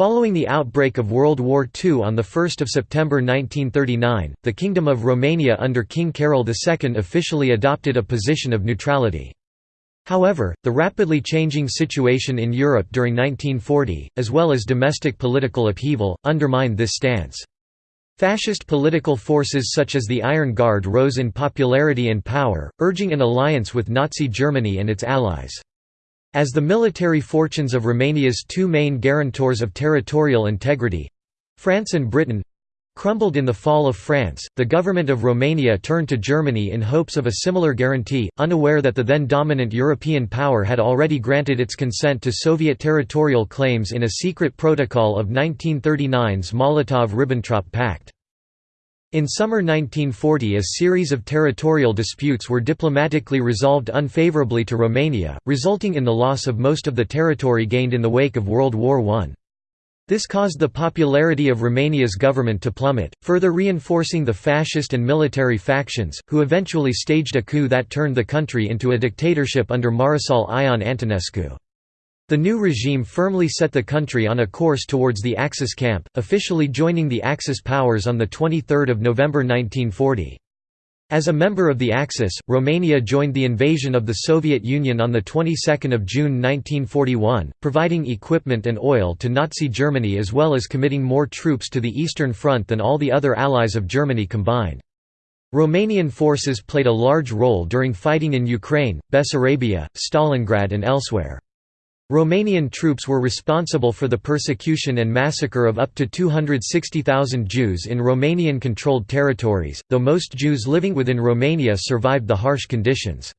Following the outbreak of World War II on 1 September 1939, the Kingdom of Romania under King Carol II officially adopted a position of neutrality. However, the rapidly changing situation in Europe during 1940, as well as domestic political upheaval, undermined this stance. Fascist political forces such as the Iron Guard rose in popularity and power, urging an alliance with Nazi Germany and its allies. As the military fortunes of Romania's two main guarantors of territorial integrity—France and Britain—crumbled in the fall of France, the government of Romania turned to Germany in hopes of a similar guarantee, unaware that the then dominant European power had already granted its consent to Soviet territorial claims in a secret protocol of 1939's Molotov–Ribbentrop Pact. In summer 1940 a series of territorial disputes were diplomatically resolved unfavorably to Romania, resulting in the loss of most of the territory gained in the wake of World War I. This caused the popularity of Romania's government to plummet, further reinforcing the fascist and military factions, who eventually staged a coup that turned the country into a dictatorship under Marshal Ion Antonescu. The new regime firmly set the country on a course towards the Axis camp, officially joining the Axis powers on 23 November 1940. As a member of the Axis, Romania joined the invasion of the Soviet Union on the 22nd of June 1941, providing equipment and oil to Nazi Germany as well as committing more troops to the Eastern Front than all the other allies of Germany combined. Romanian forces played a large role during fighting in Ukraine, Bessarabia, Stalingrad and elsewhere. Romanian troops were responsible for the persecution and massacre of up to 260,000 Jews in Romanian-controlled territories, though most Jews living within Romania survived the harsh conditions.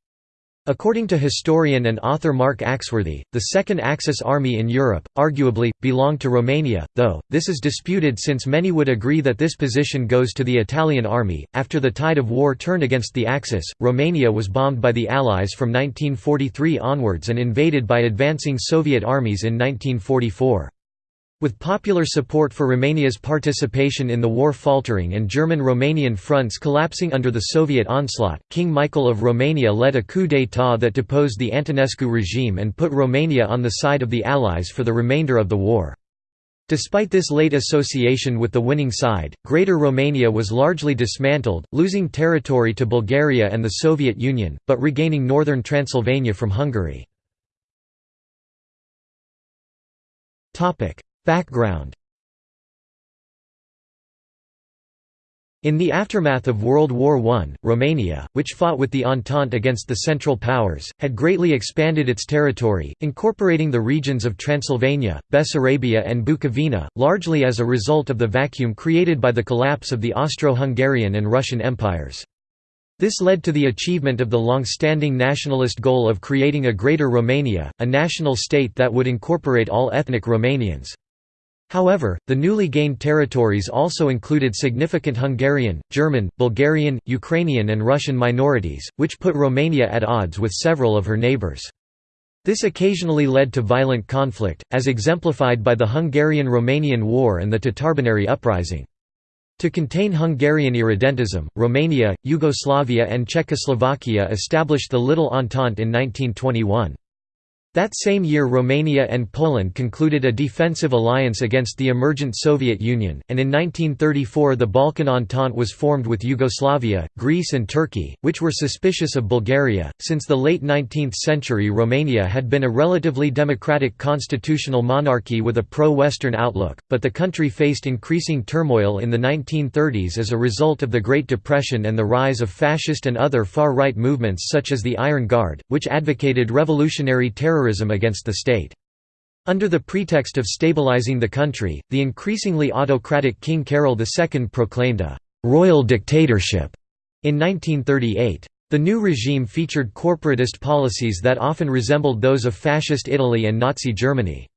According to historian and author Mark Axworthy, the Second Axis Army in Europe, arguably, belonged to Romania, though, this is disputed since many would agree that this position goes to the Italian army. After the tide of war turned against the Axis, Romania was bombed by the Allies from 1943 onwards and invaded by advancing Soviet armies in 1944. With popular support for Romania's participation in the war faltering and German-Romanian fronts collapsing under the Soviet onslaught, King Michael of Romania led a coup d'état that deposed the Antonescu regime and put Romania on the side of the Allies for the remainder of the war. Despite this late association with the winning side, Greater Romania was largely dismantled, losing territory to Bulgaria and the Soviet Union, but regaining northern Transylvania from Hungary. Background In the aftermath of World War I, Romania, which fought with the Entente against the Central Powers, had greatly expanded its territory, incorporating the regions of Transylvania, Bessarabia and Bukovina, largely as a result of the vacuum created by the collapse of the Austro-Hungarian and Russian empires. This led to the achievement of the long-standing nationalist goal of creating a Greater Romania, a national state that would incorporate all ethnic Romanians. However, the newly gained territories also included significant Hungarian, German, Bulgarian, Ukrainian and Russian minorities, which put Romania at odds with several of her neighbours. This occasionally led to violent conflict, as exemplified by the Hungarian–Romanian War and the Tatarbunary Uprising. To contain Hungarian irredentism, Romania, Yugoslavia and Czechoslovakia established the Little Entente in 1921. That same year Romania and Poland concluded a defensive alliance against the emergent Soviet Union, and in 1934 the Balkan Entente was formed with Yugoslavia, Greece and Turkey, which were suspicious of Bulgaria. Since the late 19th century Romania had been a relatively democratic constitutional monarchy with a pro-Western outlook, but the country faced increasing turmoil in the 1930s as a result of the Great Depression and the rise of fascist and other far-right movements such as the Iron Guard, which advocated revolutionary terror terrorism against the state. Under the pretext of stabilizing the country, the increasingly autocratic King Carol II proclaimed a «royal dictatorship» in 1938. The new regime featured corporatist policies that often resembled those of Fascist Italy and Nazi Germany.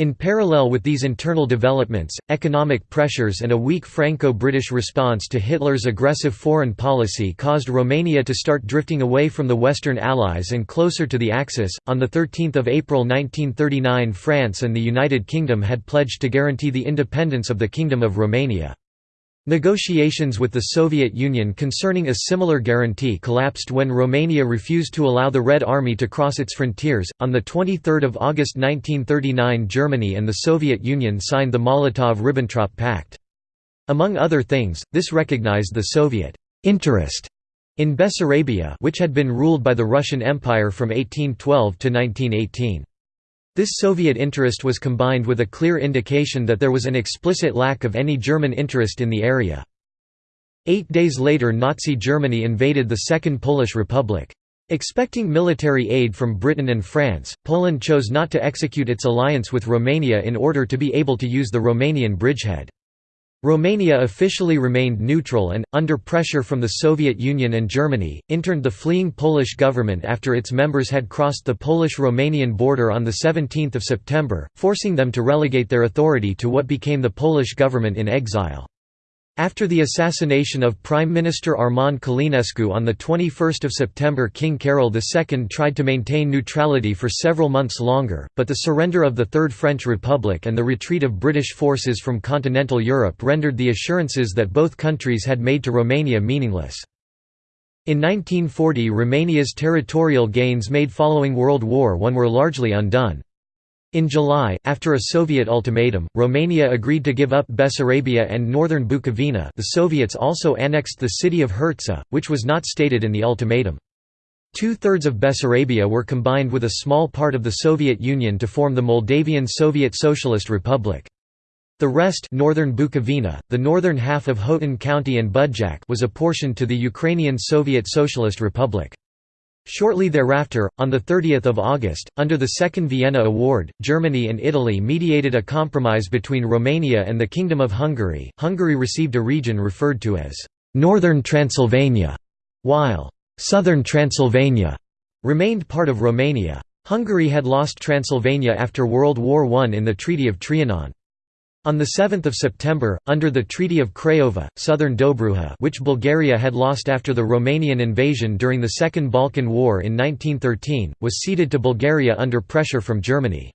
In parallel with these internal developments, economic pressures and a weak Franco-British response to Hitler's aggressive foreign policy caused Romania to start drifting away from the Western Allies and closer to the Axis. On the 13th of April 1939, France and the United Kingdom had pledged to guarantee the independence of the Kingdom of Romania. Negotiations with the Soviet Union concerning a similar guarantee collapsed when Romania refused to allow the Red Army to cross its frontiers. On the 23rd of August 1939, Germany and the Soviet Union signed the Molotov-Ribbentrop Pact. Among other things, this recognized the Soviet interest in Bessarabia, which had been ruled by the Russian Empire from 1812 to 1918. This Soviet interest was combined with a clear indication that there was an explicit lack of any German interest in the area. Eight days later Nazi Germany invaded the Second Polish Republic. Expecting military aid from Britain and France, Poland chose not to execute its alliance with Romania in order to be able to use the Romanian bridgehead. Romania officially remained neutral and, under pressure from the Soviet Union and Germany, interned the fleeing Polish government after its members had crossed the Polish-Romanian border on 17 September, forcing them to relegate their authority to what became the Polish government in exile. After the assassination of Prime Minister Armand Călinescu on 21 September King Carol II tried to maintain neutrality for several months longer, but the surrender of the Third French Republic and the retreat of British forces from continental Europe rendered the assurances that both countries had made to Romania meaningless. In 1940 Romania's territorial gains made following World War I were largely undone. In July, after a Soviet ultimatum, Romania agreed to give up Bessarabia and northern Bukovina the Soviets also annexed the city of Hertsa, which was not stated in the ultimatum. Two-thirds of Bessarabia were combined with a small part of the Soviet Union to form the Moldavian Soviet Socialist Republic. The rest northern Bukovina, the northern half of Hotin County and Budjak was apportioned to the Ukrainian Soviet Socialist Republic. Shortly thereafter, on 30 August, under the Second Vienna Award, Germany and Italy mediated a compromise between Romania and the Kingdom of Hungary. Hungary received a region referred to as Northern Transylvania, while Southern Transylvania remained part of Romania. Hungary had lost Transylvania after World War I in the Treaty of Trianon. On 7 September, under the Treaty of Craiova, southern Dobruja which Bulgaria had lost after the Romanian invasion during the Second Balkan War in 1913, was ceded to Bulgaria under pressure from Germany.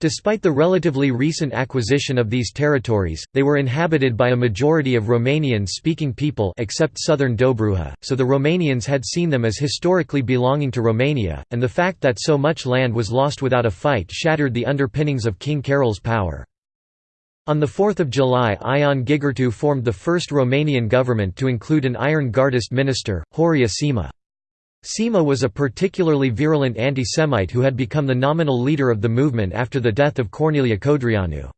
Despite the relatively recent acquisition of these territories, they were inhabited by a majority of Romanian-speaking people except southern Dobruja, so the Romanians had seen them as historically belonging to Romania, and the fact that so much land was lost without a fight shattered the underpinnings of King Carol's power. On 4 July Ion Gigurtu formed the first Romanian government to include an Iron Guardist minister, Horia Sima. Sima was a particularly virulent anti-Semite who had become the nominal leader of the movement after the death of Corneliu Codreanu.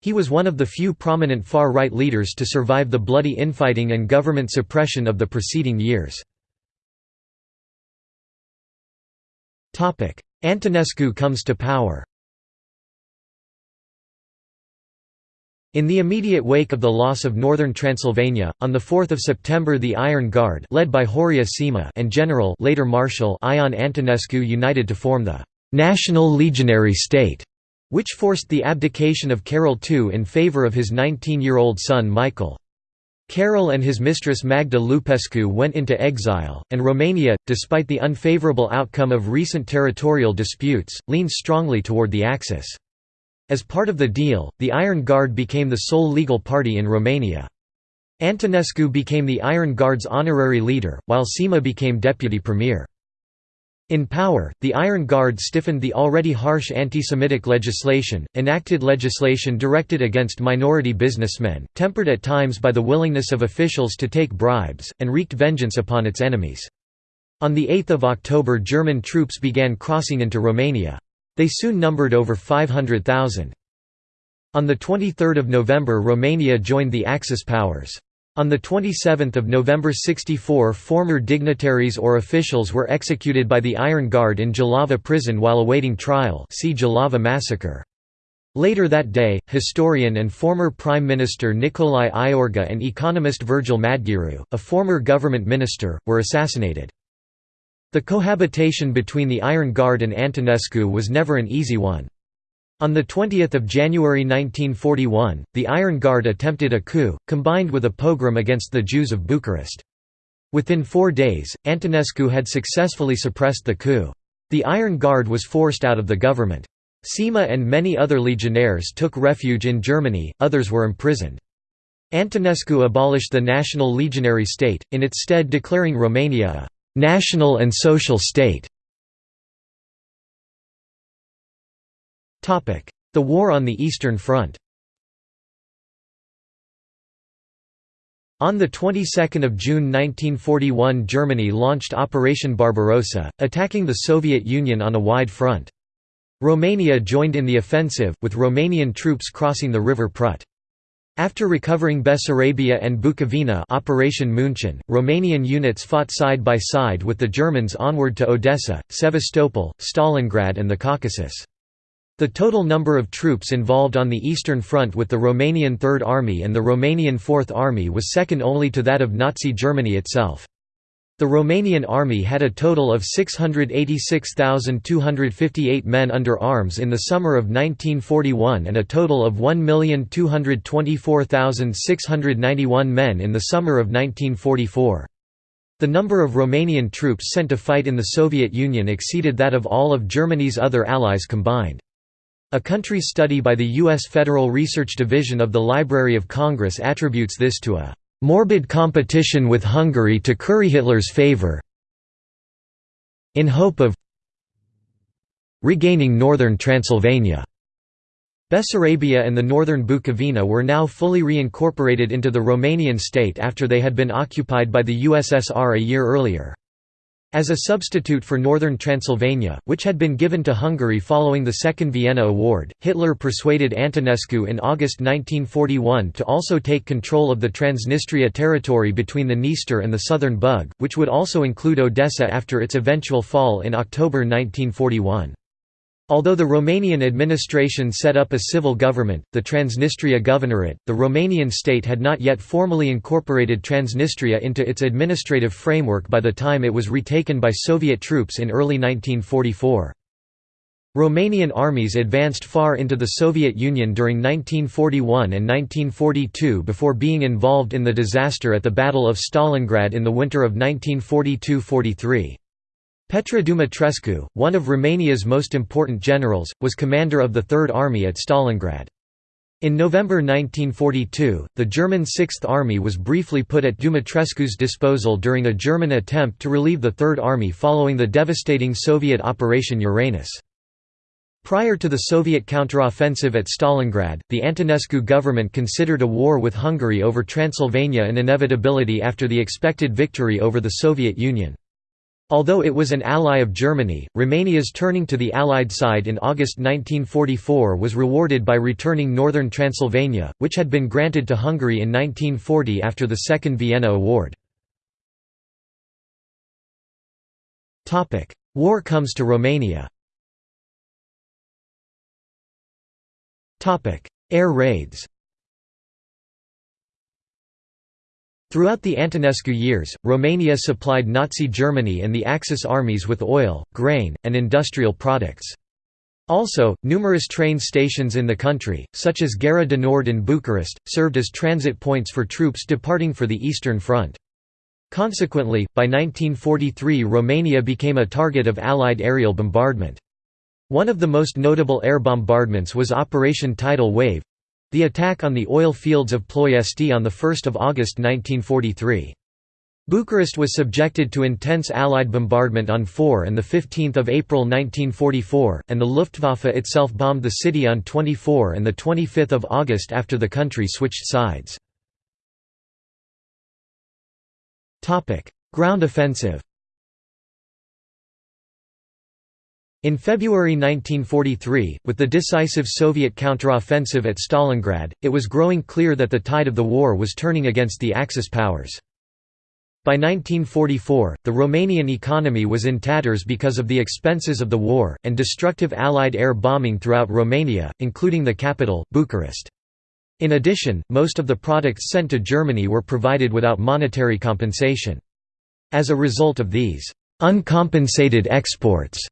He was one of the few prominent far-right leaders to survive the bloody infighting and government suppression of the preceding years. Antonescu comes to power In the immediate wake of the loss of northern Transylvania, on 4 September the Iron Guard led by Horia Sima and General later Marshal Ion Antonescu united to form the «National Legionary State», which forced the abdication of Carol II in favour of his 19-year-old son Michael. Carol and his mistress Magda Lupescu went into exile, and Romania, despite the unfavourable outcome of recent territorial disputes, leaned strongly toward the Axis. As part of the deal, the Iron Guard became the sole legal party in Romania. Antonescu became the Iron Guard's honorary leader, while Sima became deputy premier. In power, the Iron Guard stiffened the already harsh anti-Semitic legislation, enacted legislation directed against minority businessmen, tempered at times by the willingness of officials to take bribes, and wreaked vengeance upon its enemies. On 8 October German troops began crossing into Romania. They soon numbered over 500,000. On 23 November Romania joined the Axis powers. On 27 November 64 former dignitaries or officials were executed by the Iron Guard in Jilava prison while awaiting trial see Jilava massacre. Later that day, historian and former Prime Minister Nicolae Iorga and economist Virgil Madgearu, a former government minister, were assassinated. The cohabitation between the Iron Guard and Antonescu was never an easy one. On 20 January 1941, the Iron Guard attempted a coup, combined with a pogrom against the Jews of Bucharest. Within four days, Antonescu had successfully suppressed the coup. The Iron Guard was forced out of the government. Sima and many other legionnaires took refuge in Germany, others were imprisoned. Antonescu abolished the national legionary state, in its stead declaring Romania a «national and social state». The War on the Eastern Front On the 22nd of June 1941 Germany launched Operation Barbarossa, attacking the Soviet Union on a wide front. Romania joined in the offensive, with Romanian troops crossing the river Prut. After recovering Bessarabia and Bukovina Operation Munchen, Romanian units fought side by side with the Germans onward to Odessa, Sevastopol, Stalingrad and the Caucasus. The total number of troops involved on the Eastern Front with the Romanian Third Army and the Romanian Fourth Army was second only to that of Nazi Germany itself. The Romanian army had a total of 686,258 men under arms in the summer of 1941 and a total of 1,224,691 men in the summer of 1944. The number of Romanian troops sent to fight in the Soviet Union exceeded that of all of Germany's other allies combined. A country study by the U.S. Federal Research Division of the Library of Congress attributes this to a "...morbid competition with Hungary to curry Hitler's favor in hope of regaining northern Transylvania." Bessarabia and the northern Bukovina were now fully reincorporated into the Romanian state after they had been occupied by the USSR a year earlier. As a substitute for northern Transylvania, which had been given to Hungary following the Second Vienna Award, Hitler persuaded Antonescu in August 1941 to also take control of the Transnistria territory between the Dniester and the southern Bug, which would also include Odessa after its eventual fall in October 1941. Although the Romanian administration set up a civil government, the Transnistria Governorate, the Romanian state had not yet formally incorporated Transnistria into its administrative framework by the time it was retaken by Soviet troops in early 1944. Romanian armies advanced far into the Soviet Union during 1941 and 1942 before being involved in the disaster at the Battle of Stalingrad in the winter of 1942–43. Petre Dumitrescu, one of Romania's most important generals, was commander of the Third Army at Stalingrad. In November 1942, the German Sixth Army was briefly put at Dumitrescu's disposal during a German attempt to relieve the Third Army following the devastating Soviet Operation Uranus. Prior to the Soviet counteroffensive at Stalingrad, the Antonescu government considered a war with Hungary over Transylvania an inevitability after the expected victory over the Soviet Union. Although it was an ally of Germany, Romania's turning to the Allied side in August 1944 was rewarded by returning northern Transylvania, which had been granted to Hungary in 1940 after the Second Vienna Award. War comes to Romania. Air raids Throughout the Antonescu years, Romania supplied Nazi Germany and the Axis armies with oil, grain, and industrial products. Also, numerous train stations in the country, such as Gara de Nord in Bucharest, served as transit points for troops departing for the Eastern Front. Consequently, by 1943 Romania became a target of Allied aerial bombardment. One of the most notable air bombardments was Operation Tidal Wave, the attack on the oil fields of Ploiesti on 1 August 1943. Bucharest was subjected to intense Allied bombardment on 4 and 15 April 1944, and the Luftwaffe itself bombed the city on 24 and 25 August after the country switched sides. Ground offensive In February 1943, with the decisive Soviet counteroffensive at Stalingrad, it was growing clear that the tide of the war was turning against the Axis powers. By 1944, the Romanian economy was in tatters because of the expenses of the war, and destructive Allied air bombing throughout Romania, including the capital, Bucharest. In addition, most of the products sent to Germany were provided without monetary compensation. As a result of these uncompensated exports,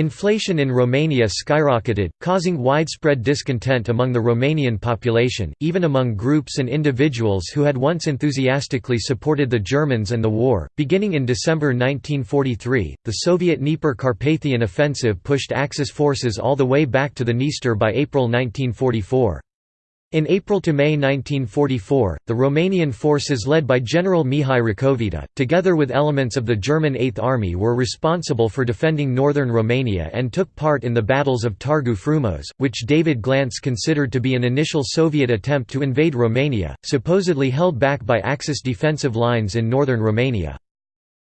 Inflation in Romania skyrocketed, causing widespread discontent among the Romanian population, even among groups and individuals who had once enthusiastically supported the Germans and the war. Beginning in December 1943, the Soviet Dnieper Carpathian offensive pushed Axis forces all the way back to the Dniester by April 1944. In April to May 1944, the Romanian forces led by General Mihai Racovita, together with elements of the German Eighth Army were responsible for defending northern Romania and took part in the battles of Targu Frumos, which David Glantz considered to be an initial Soviet attempt to invade Romania, supposedly held back by Axis defensive lines in northern Romania.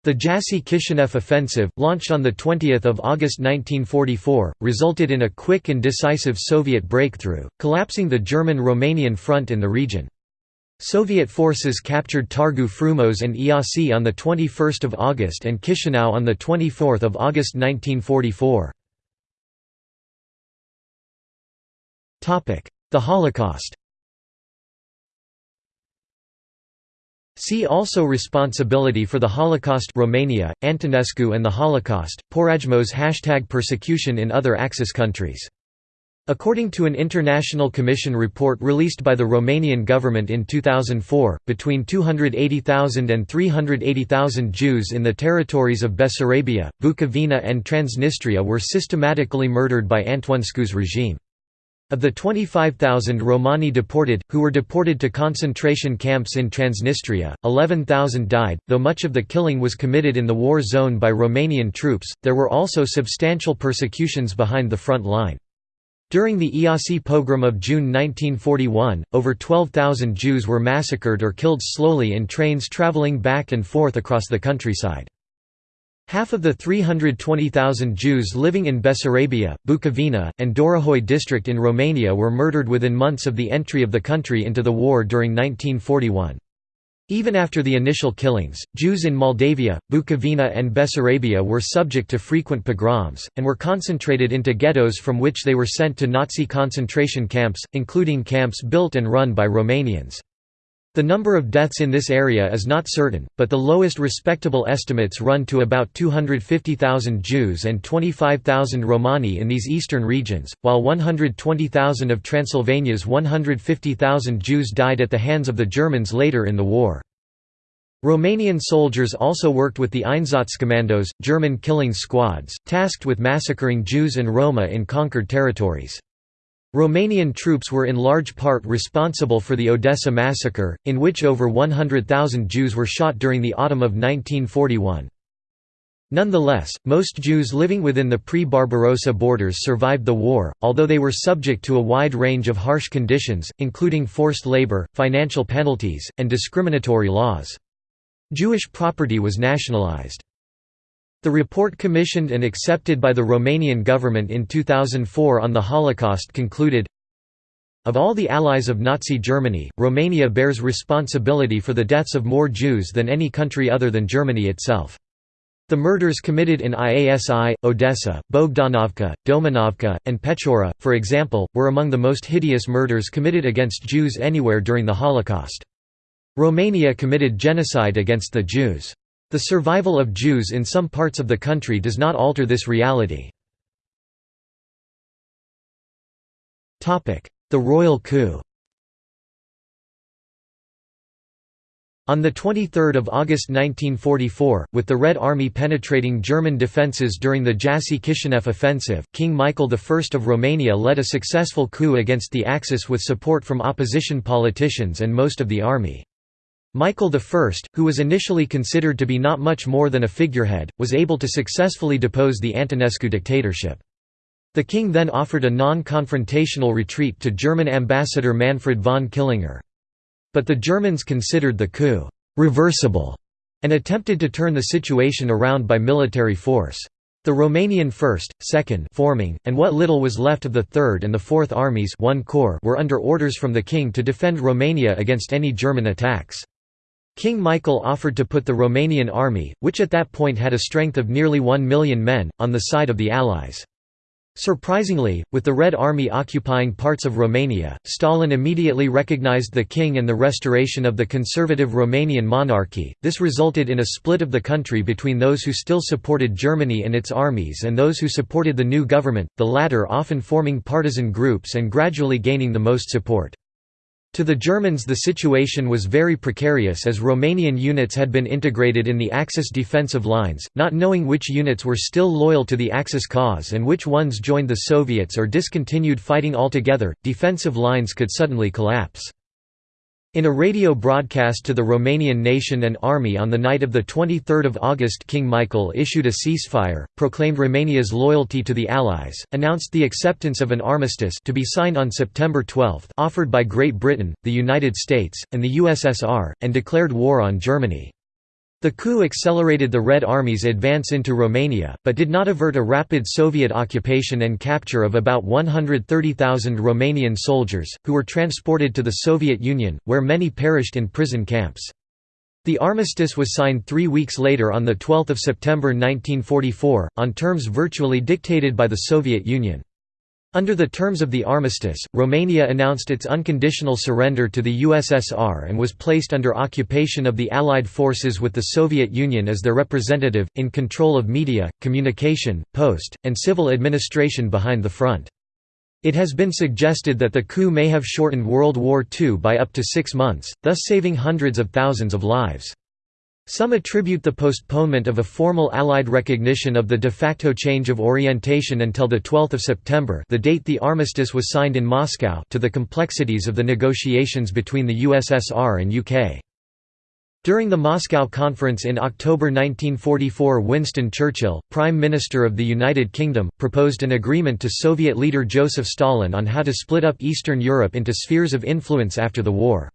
The Jassy-Kishinev offensive, launched on 20 August 1944, resulted in a quick and decisive Soviet breakthrough, collapsing the German-Romanian front in the region. Soviet forces captured Targu Frumos and Iasi on 21 August and Chisinau on 24 August 1944. The Holocaust See also Responsibility for the Holocaust Romania, Antonescu and the Holocaust, Porajmos hashtag persecution in other Axis countries. According to an International Commission report released by the Romanian government in 2004, between 280,000 and 380,000 Jews in the territories of Bessarabia, Bukovina and Transnistria were systematically murdered by Antonescu's regime. Of the 25,000 Romani deported, who were deported to concentration camps in Transnistria, 11,000 died. Though much of the killing was committed in the war zone by Romanian troops, there were also substantial persecutions behind the front line. During the Iasi pogrom of June 1941, over 12,000 Jews were massacred or killed slowly in trains traveling back and forth across the countryside. Half of the 320,000 Jews living in Bessarabia, Bukovina, and Dorohoi district in Romania were murdered within months of the entry of the country into the war during 1941. Even after the initial killings, Jews in Moldavia, Bukovina and Bessarabia were subject to frequent pogroms, and were concentrated into ghettos from which they were sent to Nazi concentration camps, including camps built and run by Romanians. The number of deaths in this area is not certain, but the lowest respectable estimates run to about 250,000 Jews and 25,000 Romani in these eastern regions, while 120,000 of Transylvania's 150,000 Jews died at the hands of the Germans later in the war. Romanian soldiers also worked with the Einsatzkommandos, German killing squads, tasked with massacring Jews and Roma in conquered territories. Romanian troops were in large part responsible for the Odessa massacre, in which over 100,000 Jews were shot during the autumn of 1941. Nonetheless, most Jews living within the pre-Barbarossa borders survived the war, although they were subject to a wide range of harsh conditions, including forced labor, financial penalties, and discriminatory laws. Jewish property was nationalized. The report commissioned and accepted by the Romanian government in 2004 on the Holocaust concluded, of all the allies of Nazi Germany, Romania bears responsibility for the deaths of more Jews than any country other than Germany itself. The murders committed in Iasi, Odessa, Bogdanovka, Domanovka, and Pechora, for example, were among the most hideous murders committed against Jews anywhere during the Holocaust. Romania committed genocide against the Jews. The survival of Jews in some parts of the country does not alter this reality. The royal coup On 23 August 1944, with the Red Army penetrating German defences during the Jassy-Kishinev offensive, King Michael I of Romania led a successful coup against the Axis with support from opposition politicians and most of the army. Michael I, who was initially considered to be not much more than a figurehead, was able to successfully depose the Antonescu dictatorship. The king then offered a non-confrontational retreat to German ambassador Manfred von Killinger. But the Germans considered the coup «reversible» and attempted to turn the situation around by military force. The Romanian 1st, 2nd forming, and what little was left of the 3rd and the 4th armies one corps were under orders from the king to defend Romania against any German attacks. King Michael offered to put the Romanian army, which at that point had a strength of nearly one million men, on the side of the Allies. Surprisingly, with the Red Army occupying parts of Romania, Stalin immediately recognized the king and the restoration of the conservative Romanian monarchy. This resulted in a split of the country between those who still supported Germany and its armies and those who supported the new government, the latter often forming partisan groups and gradually gaining the most support. To the Germans the situation was very precarious as Romanian units had been integrated in the Axis defensive lines, not knowing which units were still loyal to the Axis cause and which ones joined the Soviets or discontinued fighting altogether, defensive lines could suddenly collapse. In a radio broadcast to the Romanian nation and army on the night of 23 August King Michael issued a ceasefire, proclaimed Romania's loyalty to the Allies, announced the acceptance of an armistice to be signed on September 12 offered by Great Britain, the United States, and the USSR, and declared war on Germany. The coup accelerated the Red Army's advance into Romania, but did not avert a rapid Soviet occupation and capture of about 130,000 Romanian soldiers, who were transported to the Soviet Union, where many perished in prison camps. The armistice was signed three weeks later on 12 September 1944, on terms virtually dictated by the Soviet Union. Under the terms of the armistice, Romania announced its unconditional surrender to the USSR and was placed under occupation of the Allied forces with the Soviet Union as their representative, in control of media, communication, post, and civil administration behind the front. It has been suggested that the coup may have shortened World War II by up to six months, thus saving hundreds of thousands of lives. Some attribute the postponement of a formal Allied recognition of the de facto change of orientation until 12 September the date the armistice was signed in Moscow to the complexities of the negotiations between the USSR and UK. During the Moscow Conference in October 1944 Winston Churchill, Prime Minister of the United Kingdom, proposed an agreement to Soviet leader Joseph Stalin on how to split up Eastern Europe into spheres of influence after the war.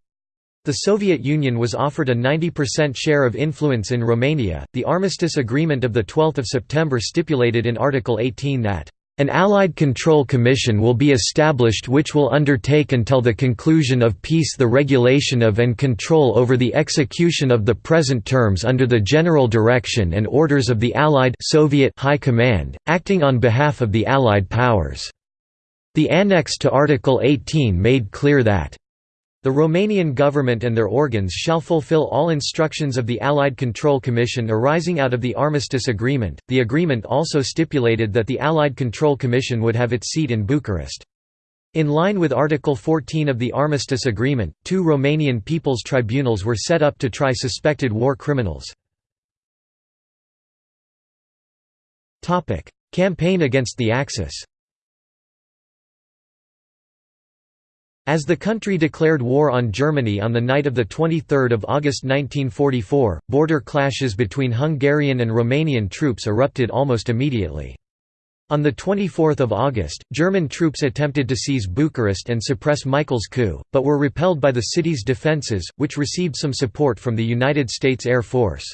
The Soviet Union was offered a 90% share of influence in Romania. The armistice agreement of 12 September stipulated in Article 18 that an Allied Control Commission will be established which will undertake until the conclusion of peace the regulation of and control over the execution of the present terms under the general direction and orders of the Allied Soviet High Command, acting on behalf of the Allied powers. The annex to Article 18 made clear that the Romanian government and their organs shall fulfill all instructions of the Allied Control Commission arising out of the Armistice Agreement. The agreement also stipulated that the Allied Control Commission would have its seat in Bucharest. In line with Article 14 of the Armistice Agreement, two Romanian People's Tribunals were set up to try suspected war criminals. Campaign against the Axis As the country declared war on Germany on the night of 23 August 1944, border clashes between Hungarian and Romanian troops erupted almost immediately. On 24 August, German troops attempted to seize Bucharest and suppress Michael's coup, but were repelled by the city's defences, which received some support from the United States Air Force.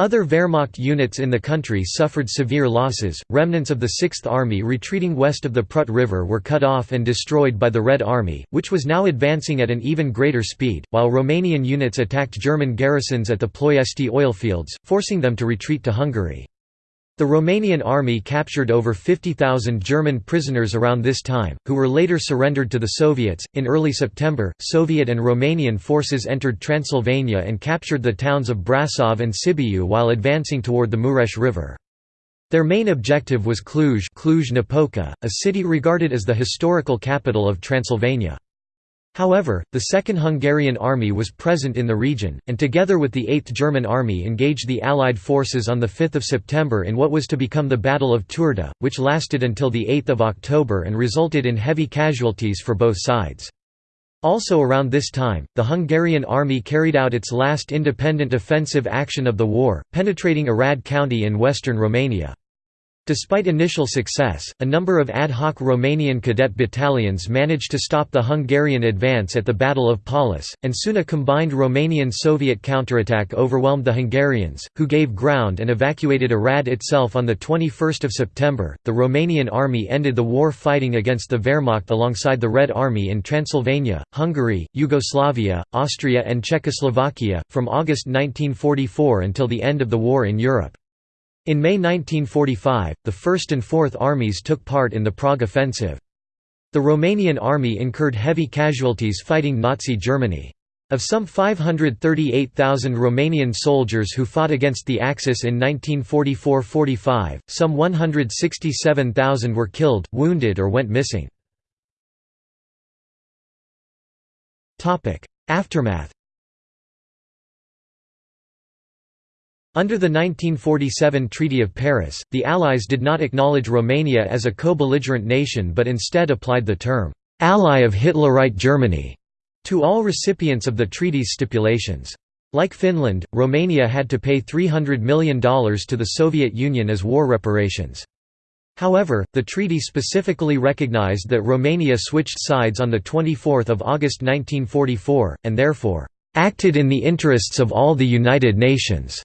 Other Wehrmacht units in the country suffered severe losses. Remnants of the 6th Army retreating west of the Prut River were cut off and destroyed by the Red Army, which was now advancing at an even greater speed, while Romanian units attacked German garrisons at the Ploiesti oilfields, forcing them to retreat to Hungary. The Romanian army captured over 50,000 German prisoners around this time, who were later surrendered to the Soviets. In early September, Soviet and Romanian forces entered Transylvania and captured the towns of Brasov and Sibiu while advancing toward the Mureș River. Their main objective was Cluj, Cluj-Napoca, a city regarded as the historical capital of Transylvania. However, the Second Hungarian Army was present in the region, and together with the Eighth German Army engaged the Allied forces on 5 September in what was to become the Battle of Turda, which lasted until 8 October and resulted in heavy casualties for both sides. Also around this time, the Hungarian army carried out its last independent offensive action of the war, penetrating Arad County in western Romania. Despite initial success, a number of ad hoc Romanian cadet battalions managed to stop the Hungarian advance at the Battle of Păuliș, and soon a combined Romanian-Soviet counterattack overwhelmed the Hungarians, who gave ground and evacuated Arad itself on 21 September. The Romanian army ended the war fighting against the Wehrmacht alongside the Red Army in Transylvania, Hungary, Yugoslavia, Austria and Czechoslovakia, from August 1944 until the end of the war in Europe. In May 1945, the First and Fourth Armies took part in the Prague Offensive. The Romanian army incurred heavy casualties fighting Nazi Germany. Of some 538,000 Romanian soldiers who fought against the Axis in 1944–45, some 167,000 were killed, wounded or went missing. Aftermath Under the 1947 Treaty of Paris, the Allies did not acknowledge Romania as a co-belligerent nation but instead applied the term, "'Ally of Hitlerite Germany' to all recipients of the treaty's stipulations. Like Finland, Romania had to pay $300 million to the Soviet Union as war reparations. However, the treaty specifically recognized that Romania switched sides on 24 August 1944, and therefore, "...acted in the interests of all the United Nations."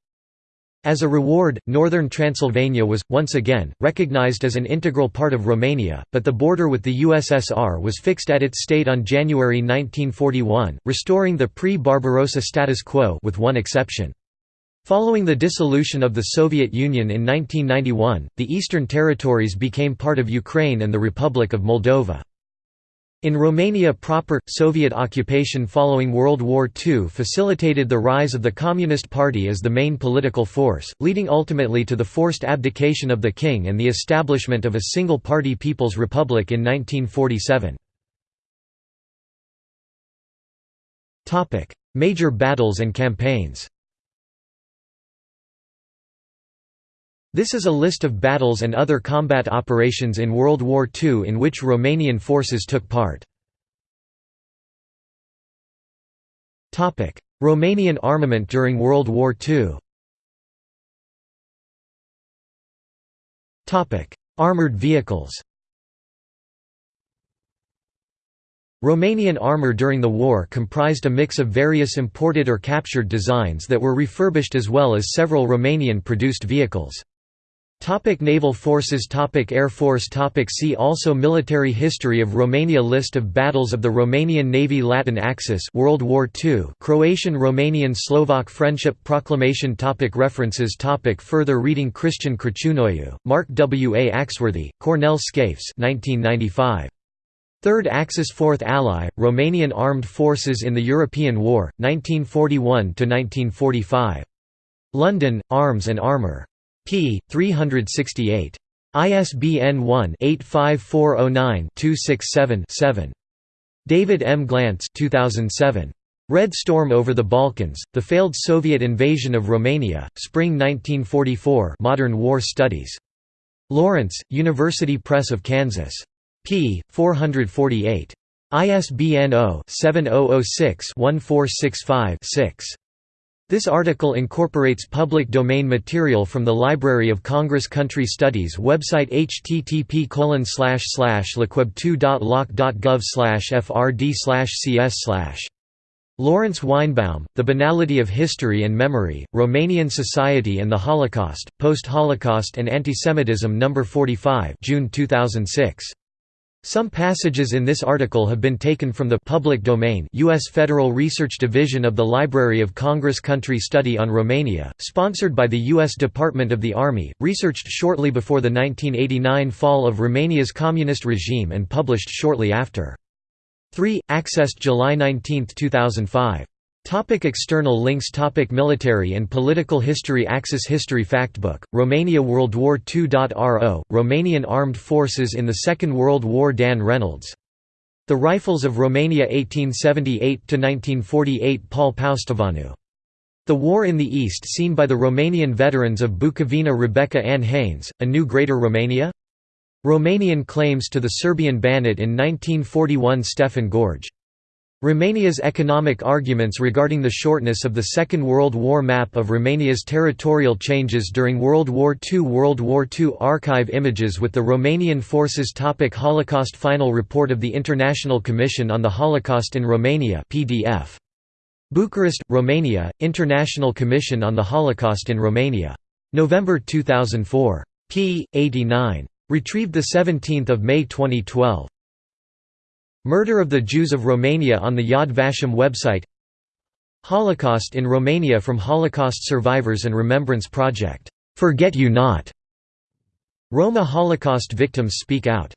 As a reward, northern Transylvania was, once again, recognized as an integral part of Romania, but the border with the USSR was fixed at its state on January 1941, restoring the pre-Barbarossa status quo with one exception. Following the dissolution of the Soviet Union in 1991, the Eastern Territories became part of Ukraine and the Republic of Moldova. In Romania proper, Soviet occupation following World War II facilitated the rise of the Communist Party as the main political force, leading ultimately to the forced abdication of the king and the establishment of a single-party People's Republic in 1947. Major battles and campaigns This is a list of battles and other combat operations in World War II in which Romanian forces took part. Romanian armament during World War II Armoured vehicles Romanian armour during the war comprised a mix of various imported or captured designs that were refurbished as well as several Romanian-produced vehicles. Topic Naval Forces Topic Air Force Topic See also Military History of Romania List of battles of the Romanian Navy Latin Axis World War II Croatian-Romanian Slovak Friendship Proclamation topic References topic Further reading Christian Crăciunoiu, Mark W. A. Axworthy, Cornel Scafeș 1995. Third Axis Fourth Ally, Romanian Armed Forces in the European War, 1941–1945. London, Arms and Armour p. 368. ISBN 1-85409-267-7. David M. Glantz 2007. Red Storm over the Balkans, The Failed Soviet Invasion of Romania, Spring 1944 Modern War Studies. Lawrence, University Press of Kansas. p. 448. ISBN 0-7006-1465-6. This article incorporates public domain material from the Library of Congress Country Studies website http lcweb2.loc.gov frd cs Lawrence Weinbaum, The Banality of History and Memory, Romanian Society and the Holocaust, Post-Holocaust and Antisemitism No. 45 June 2006. Some passages in this article have been taken from the public domain U.S. Federal Research Division of the Library of Congress Country Study on Romania, sponsored by the U.S. Department of the Army, researched shortly before the 1989 fall of Romania's communist regime and published shortly after. 3. Accessed July 19, 2005. Topic external links Topic Military and political history Axis History Factbook, Romania World War II.ro, oh, Romanian Armed Forces in the Second World War Dan Reynolds. The Rifles of Romania 1878–1948 Paul Paustovanu. The War in the East seen by the Romanian veterans of Bukovina Rebecca Ann Haynes, A New Greater Romania? Romanian claims to the Serbian Banat in 1941 Stefan Gorge. Romania's economic arguments regarding the shortness of the Second World War map of Romania's territorial changes during World War II World War II archive images with the Romanian forces topic Holocaust Final report of the International Commission on the Holocaust in Romania PDF. Bucharest, Romania, International Commission on the Holocaust in Romania. November 2004. p. 89. Retrieved 17 May 2012. Murder of the Jews of Romania on the Yad Vashem website. Holocaust in Romania from Holocaust Survivors and Remembrance Project, "'Forget You Not' Roma Holocaust victims speak out